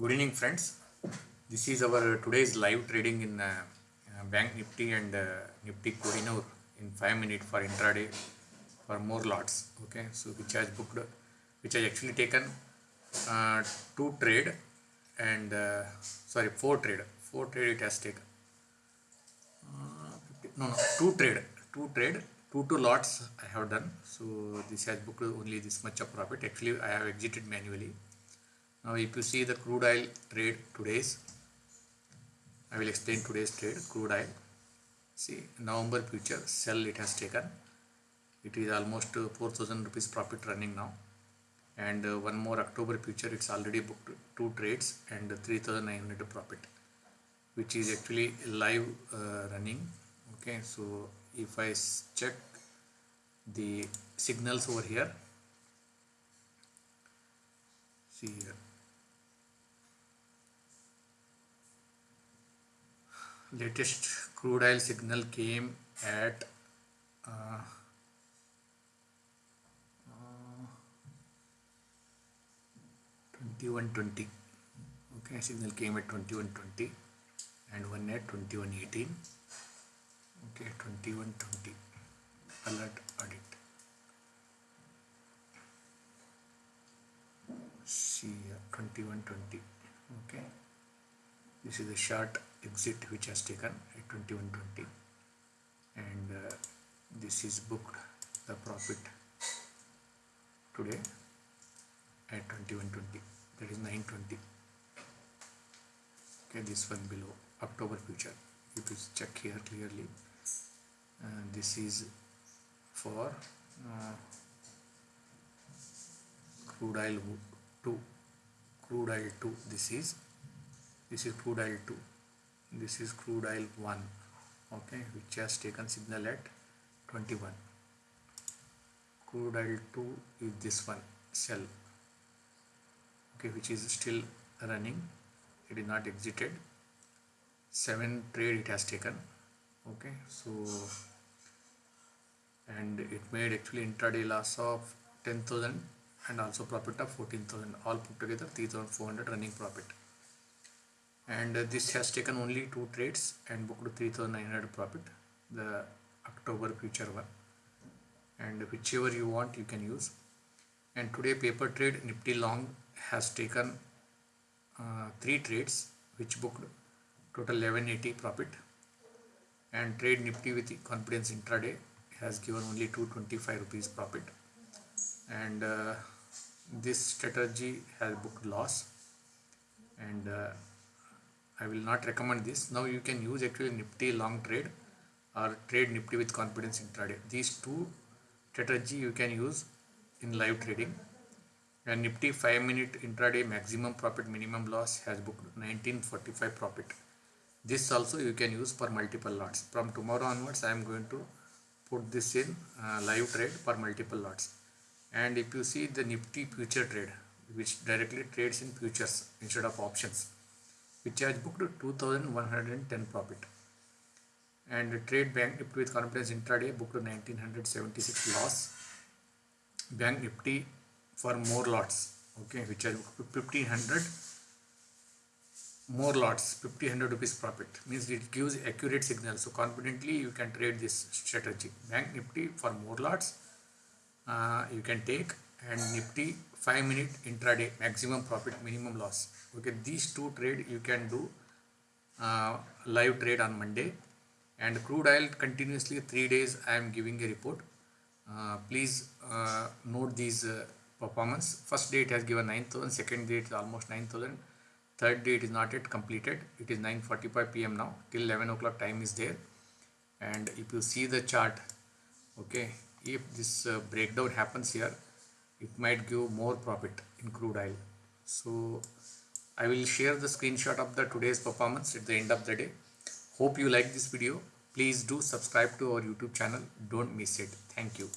Good evening, friends. This is our today's live trading in uh, uh, Bank Nifty and uh, Nifty Kohinoor in five minutes for intraday for more lots. Okay, so which has booked, which has actually taken uh, two trade and uh, sorry four trade, four trade it has taken. Uh, 50 no, no, two trade, two trade, two two lots I have done. So this has booked only this much of profit. Actually, I have exited manually. Now, if you see the crude oil trade today's, I will explain today's trade crude oil. See, November future sell it has taken. It is almost uh, 4000 rupees profit running now. And uh, one more October future, it's already booked two trades and 3900 profit, which is actually live uh, running. Okay, so if I check the signals over here, see here. Latest crude oil signal came at uh, uh, 2120 okay signal came at 2120 and one at 2118 okay 2120 alert audit. See here 2120 okay this is a short exit which has taken at 2120 and uh, this is booked the profit today at 2120 that is 920 okay this one below october future. You check here clearly. Uh, this is for uh, crude oil 2 crude oil 2 this is this is crude oil 2 this is crude oil 1 okay which has taken signal at 21 crude oil 2 is this one sell okay which is still running. It is not exited. 7 trade it has taken okay so and it made actually intraday loss of 10000 and also profit of 14000 all put together 3400 running profit and uh, this has taken only two trades and booked 3900 profit the october future one. And whichever you want you can use. And today paper trade nifty long has taken uh, three trades which booked total 1180 profit. And trade nifty with confidence intraday has given only 225 rupees profit. And uh, this strategy has booked loss. And uh, I will not recommend this. Now you can use actually Nifty long trade or trade Nifty with confidence intraday. These two strategy you can use in live trading. And Nifty 5 minute intraday maximum profit minimum loss has booked 1945 profit. This also you can use for multiple lots. From tomorrow onwards I am going to put this in uh, live trade for multiple lots. And if you see the Nifty future trade which directly trades in futures instead of options which has booked 2110 profit. And trade bank nifty with confidence intraday booked 1976 loss. Bank nifty for more lots okay which has booked 1500 more lots 1500 rupees profit. Means it gives accurate signal. So confidently you can trade this strategy. Bank nifty for more lots uh, you can take and nifty 5 minute intraday maximum profit minimum loss. Okay these two trade you can do uh, live trade on monday. And crude oil continuously three days i am giving a report. Uh, please uh, note these uh, performance. First day it has given 9000 second day it is almost 9000 third day it is not yet completed. It is 9:45 pm now till 11 o'clock time is there. And if you see the chart okay if this uh, breakdown happens here it might give more profit in crude oil. So i will share the screenshot of the today's performance at the end of the day. Hope you like this video. Please do subscribe to our youtube channel. Don't miss it. Thank you